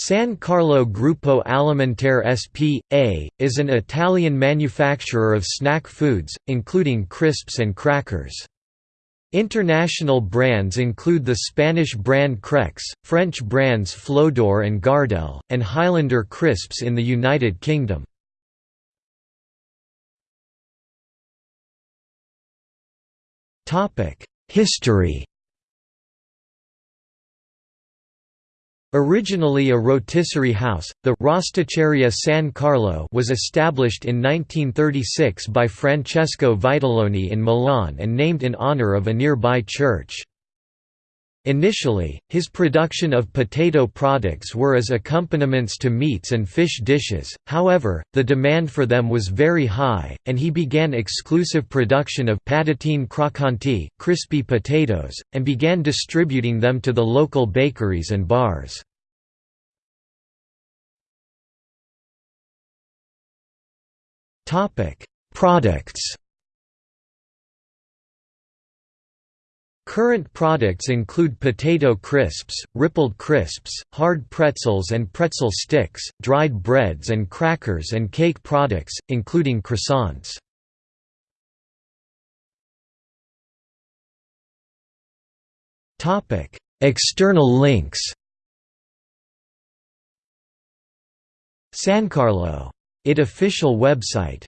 San Carlo Gruppo Alimentare S.p.A., is an Italian manufacturer of snack foods, including crisps and crackers. International brands include the Spanish brand Krex, French brands Flodor and Gardel, and Highlander crisps in the United Kingdom. History Originally a rotisserie house, the Rosticceria San Carlo was established in 1936 by Francesco Vitaloni in Milan and named in honor of a nearby church. Initially, his production of potato products were as accompaniments to meats and fish dishes, however, the demand for them was very high, and he began exclusive production of patatine croccanti, crispy potatoes, and began distributing them to the local bakeries and bars. Products Current products include potato crisps, rippled crisps, hard pretzels and pretzel sticks, dried breads and crackers and cake products, including croissants. External links San Carlo. It official website